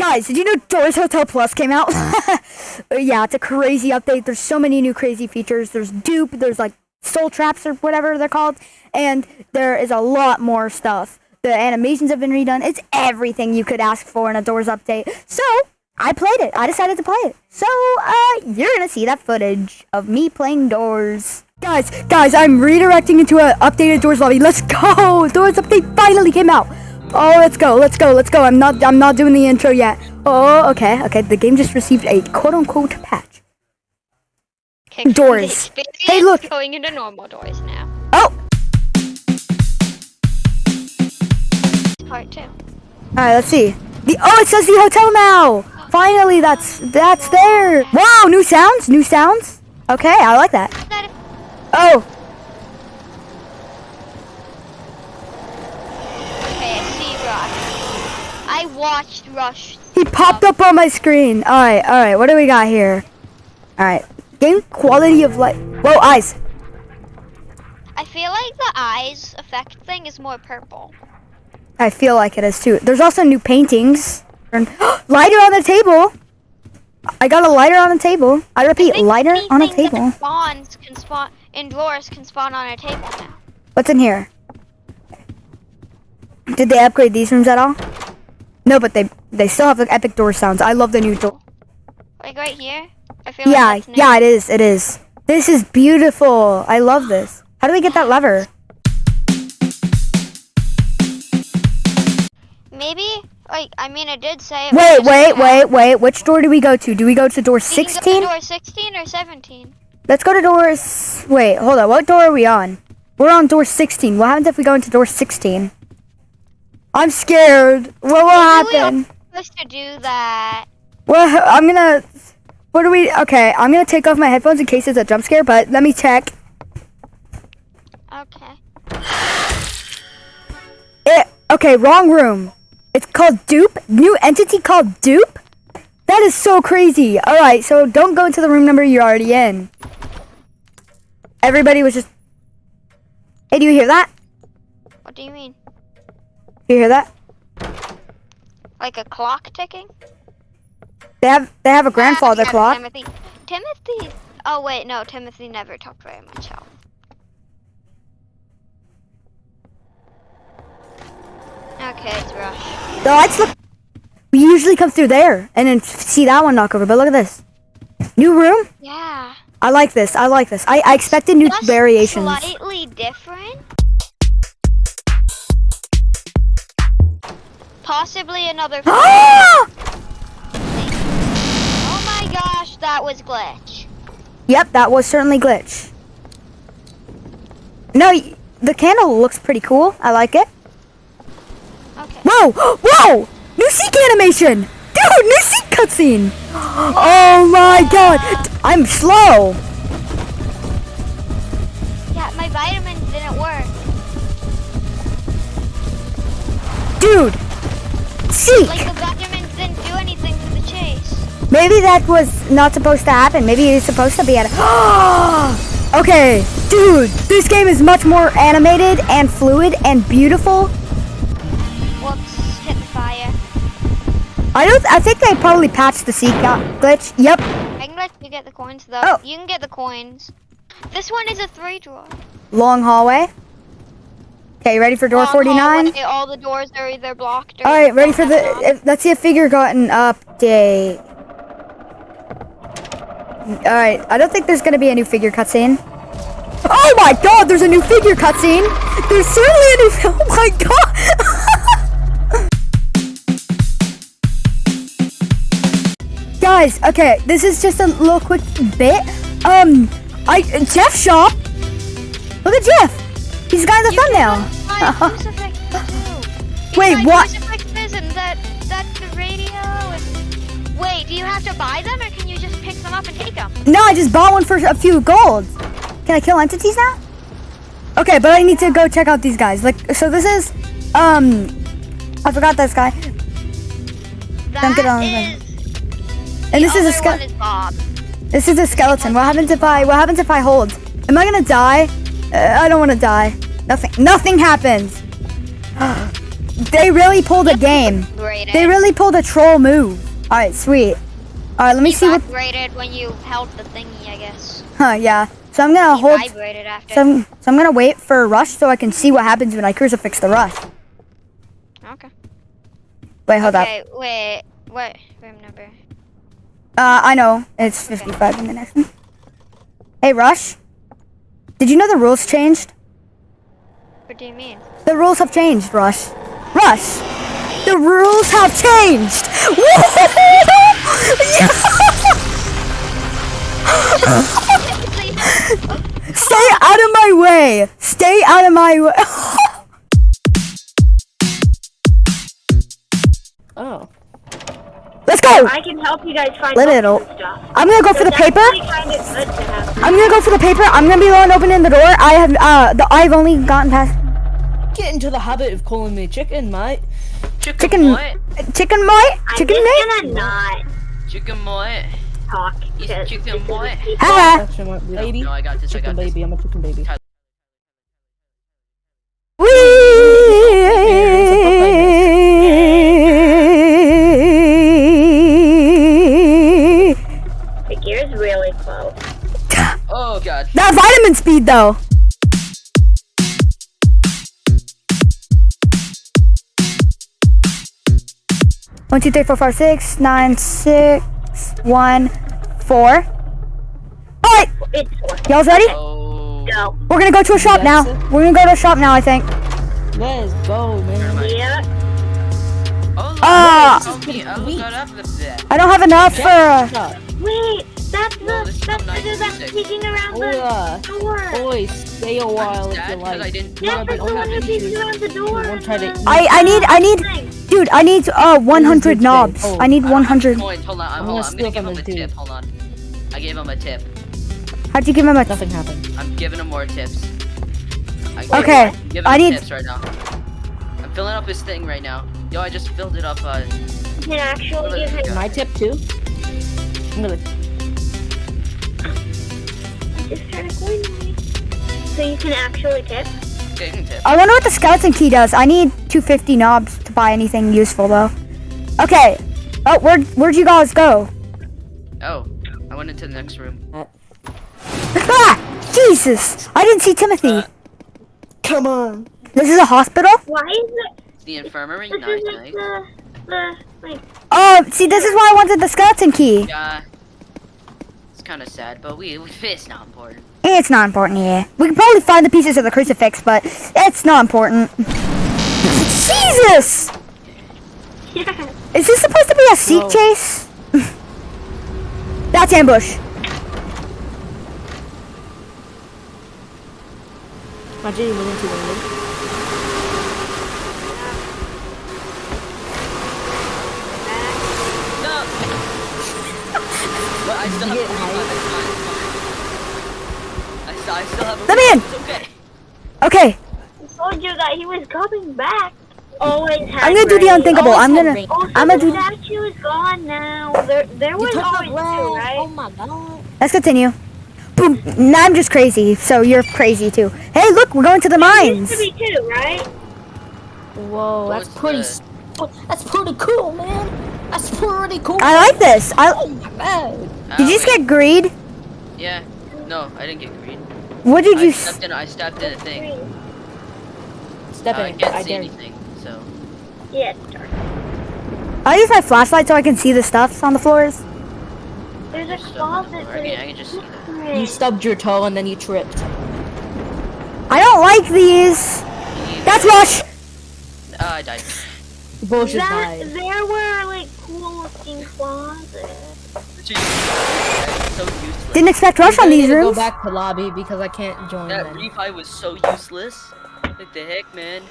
Guys, did you know Doors Hotel Plus came out? yeah, it's a crazy update. There's so many new crazy features. There's dupe, there's like soul traps or whatever they're called, and there is a lot more stuff. The animations have been redone. It's everything you could ask for in a Doors update. So, I played it. I decided to play it. So, uh, you're gonna see that footage of me playing Doors. Guys, guys, I'm redirecting into an updated Doors lobby. Let's go! Doors update finally came out. Oh, let's go, let's go, let's go. I'm not, I'm not doing the intro yet. Oh, okay, okay. The game just received a quote-unquote patch. Okay, Doors. Hey, look. Going into normal doors now. Oh, Part two. all right. Let's see. The oh, it says the hotel now. Finally, that's that's there. Wow, new sounds, new sounds. Okay, I like that Oh, Okay, I see Rush. I watched Rush. he popped up on my screen. All right, all right. What do we got here? All right. Game quality of light. Whoa, eyes. I feel like the eyes effect thing is more purple. I feel like it is too. There's also new paintings. And lighter on the table. I got a lighter on the table. I repeat, I lighter on a table. Spawns can spawn in drawers can spawn on a table now. What's in here? Did they upgrade these rooms at all? No, but they they still have the epic door sounds. I love the new door. Like right here. I feel Yeah, like yeah, it is. It is. This is beautiful. I love this. How do we get that lever? Maybe like I mean it did say. It Wait, wait, wait, wait. Which door do we go to? Do we go to door We can go to 16? door 16 or 17. Let's go to doors. Wait, hold on. What door are we on? We're on door 16. What happens if we go into door 16? I'm scared. What will Maybe we are happen? supposed to do that. Well, I'm gonna. What do we? Okay, I'm gonna take off my headphones in case it's a jump scare. But let me check. Okay. It. Okay, wrong room. It's called Dupe. New entity called Dupe. That is so crazy. All right, so don't go into the room number you're already in. Everybody was just. Hey, do you hear that? What do you mean? You hear that? Like a clock ticking? They have they have a grandfather clock. Timothy. Timothy. Oh wait, no. Timothy never took very much health. Okay, it's Rush. The lights look. We usually come through there and then see that one knock over. But look at this. New room. Yeah. I like this. I like this. I, I expected new Just variations. Slightly different. Possibly another. Oh my gosh, that was glitch. yep, that was certainly glitch. No, the candle looks pretty cool. I like it. Okay. Whoa! Whoa! New Seek animation! Dude, new Seek cutscene! Oh my god! I'm slow! Like the didn't do anything for the chase. Maybe that was not supposed to happen. Maybe it's supposed to be at Okay, dude, this game is much more animated and fluid and beautiful. Whoops, hit the fire. I don't. I think they probably patched the seek out uh, glitch. Yep. I can let you get the coins though. Oh. You can get the coins. This one is a three draw. Long hallway. Okay, ready for door 49? hallway, All the doors are either blocked or. All right, ready for the. Let's see if figure got an update. All right, I don't think there's gonna be a new figure cutscene. Oh my God, there's a new figure cutscene. There's certainly a new. Oh my God. Guys, okay, this is just a little quick bit. Um, I Jeff shop. Look at Jeff. He's the guy in the You thumbnail. can buy crucifixes too. You Wait, what? That the radio. And... Wait, do you have to buy them or can you just pick them up and take them? No, I just bought one for a few gold. Can I kill entities now? Okay, but I need to go check out these guys. Like, so this is, um, I forgot this guy. That get on is. And this is a other ske- one is Bob. This is a skeleton. What happens if I, what happens if I hold? Am I gonna die? Uh, I don't want to die. Nothing, nothing happens. they really pulled a game. They really pulled a troll move. All right, sweet. All right, let me You see what. vibrated when you held the thingy, I guess. Huh? Yeah. So I'm gonna You hold. vibrated after. So I'm, so I'm gonna wait for a rush so I can see what happens when I crucifix the rush. okay. Wait, hold up. Okay, wait. What room number? Uh, I know it's 55 in the next one. Hey, Rush. Did you know the rules changed? What do you mean? The rules have changed, Rush. Rush. The rules have changed. Stay out of my way. Stay out of my way. Oh. Let's go. I can help you guys find Let it books out. and stuff. I'm gonna go for the paper. kind of good to have. I'm gonna go for the paper. I'm gonna be the one opening the door. I have uh, the I've only gotten past Get into the habit of calling me chicken, mate. chicken, What? chicken chicken, mate, I'm chicken just gonna not Chicken what? talk. He's chicken to what? Haha. My baby. No, I got this. I chicken got this. baby. I'm a chicken baby. That speed though. One, two, three, four, five, six, nine, six, one, four. All right, It's four. y'all's ready? Go. We're gonna go to a shop now. Yes. We're gonna go to a shop now, I think. Let's go, man. Yeah. Oh, look, Ah. me. I look up the that. I don't have enough for. Uh, Wait, that's the Well, this is that's from the dude that's 1996. peeking around Oh, the door. Boy, stay a while if you you 'cause I like. didn't. Yeah, I that's the one have who any around the door. Won't try to- I I need I need, dude. I need uh 100 knobs. oh. I need I don't have 100. Coins. Hold on. I'm, I'm hold gonna on. I'm steal gonna give from him a him, tip. Hold on. I gave him a tip. How'd you give him a? Nothing happened. I'm giving him more tips. I Okay, I'm I need- tips right now. I'm filling up his thing right now. Yo, I just filled it up. Uh, You can actually give him. My tip too. I'm gonna. So you can actually tip. giving. I wonder what the skeleton key does. I need 250 knobs to buy anything useful though. Okay. Oh, where'd where'd you guys go? Oh, I went into the next room. Ah! Jesus! I didn't see Timothy. Come on. This is a hospital? Why is it? The infirmary. This Nice, isn't the the like. Oh, see, this is why I wanted the skeleton key. Yeah. It's kind of sad, but we, we it's not important. It's not important, yeah. We can probably find the pieces of the crucifix, but it's not important. Jesus! Is this supposed to be a seek No. chase? That's ambush. Imagine you went into the room. No. but I still have get a high? refund, it's fine, it's fine. I still, I still have a Let me in. refund, It's okay. Okay, I told you that he was coming back. Always has I'm gonna do the rain. unthinkable. I'm gonna, oh, Also, I'm gonna the do. statue is gone now. There, there was You took always the two, glass. right? Oh my god. Let's continue. Boom. Now I'm just crazy, so you're crazy too. Hey, look, we're going to the There mines. used to be two, right? Whoa, that's What's pretty. the- That's pretty cool, man. That's pretty cool. I like this. I, Oh my god. did you just Oh, get greed? Yeah. No, I didn't get green. What did I you? s- stepped in. I stepped in a thing. Green. Step Uh, I in. can't I see dare anything, so. Yeah, it's dark. I use my flashlight so I can see the stuffs on the floors. There's a There's stuff on the closet. I can, I can just see that. You stubbed your toe and then you tripped. I don't like these. That's Rush. Uh, I died. Bullshit That, died. there were like cool looking closets. So useless. Didn't expect Rush on I need these to Go back to lobby because I can't join That them. refi was so useless. What the heck, man?